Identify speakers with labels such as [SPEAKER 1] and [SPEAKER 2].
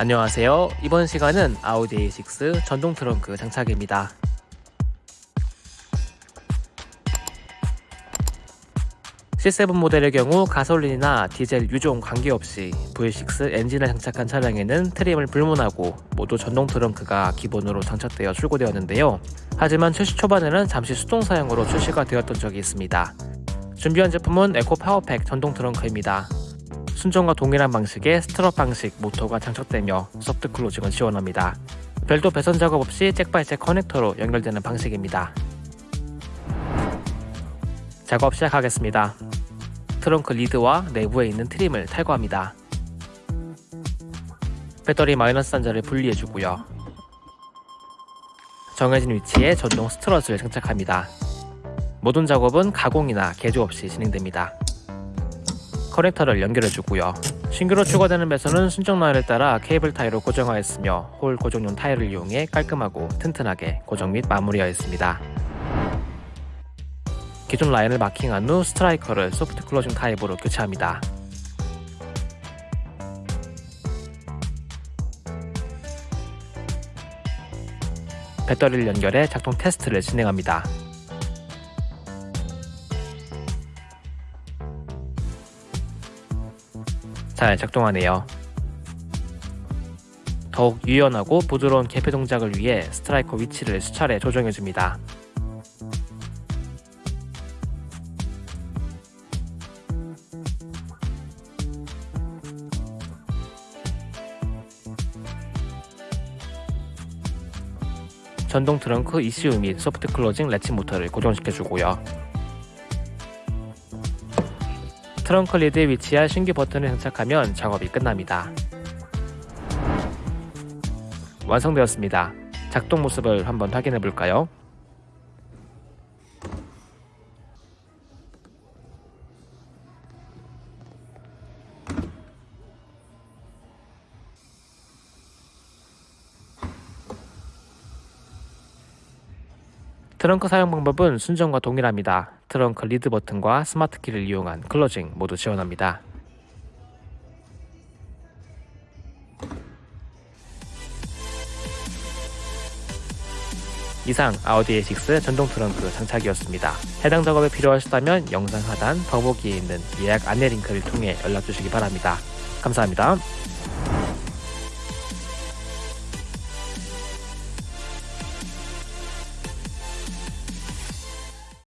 [SPEAKER 1] 안녕하세요. 이번 시간은 아우디 A6 전동 트렁크 장착입니다. C7 모델의 경우 가솔린이나 디젤 유종 관계없이 V6 엔진을 장착한 차량에는 트림을 불문하고 모두 전동 트렁크가 기본으로 장착되어 출고되었는데요. 하지만 출시 초반에는 잠시 수동 사양으로 출시가 되었던 적이 있습니다. 준비한 제품은 에코 파워팩 전동 트렁크입니다. 순정과 동일한 방식의 strut 방식 모터가 장착되며 soft closing을 지원합니다. 별도 배선 작업 없이 jack by jack 커넥터로 연결되는 방식입니다. 작업 시작하겠습니다. 트렁크 lid와 내부에 있는 트림을 탈거합니다. 배터리 마이너스 단자를 분리해주고요. 정해진 위치에 전동 strut을 장착합니다. 모든 작업은 가공이나 개조 없이 진행됩니다. 커넥터를 연결해주고요. 신규로 추가되는 배선은 순정 라인을 따라 케이블 타이로 고정하였으며 홀 고정용 타이를 이용해 깔끔하고 튼튼하게 고정 및 마무리하였습니다. 기존 라인을 마킹한 후 스트라이커를 soft closing 타입으로 교체합니다. 배터리를 연결해 작동 테스트를 진행합니다. 잘 작동하네요. 더욱 유연하고 부드러운 개폐 동작을 위해 스트라이커 위치를 수차례 조정해줍니다. 전동 트렁크 ECU 및 soft closing latch 모터를 고정시켜주고요. 트렁크 lid에 위치한 신규 버튼을 장착하면 작업이 끝납니다. 완성되었습니다. 작동 모습을 한번 확인해 볼까요? 트렁크 사용 방법은 순정과 동일합니다. 트렁크 lid 버튼과 스마트 키를 이용한 closing 모두 지원합니다. 이상 아우디 A6 전동 트렁크 장착이었습니다. 해당 작업에 필요하시다면 영상 하단 더보기에 있는 예약 안내 링크를 통해 연락 주시기 바랍니다. 감사합니다.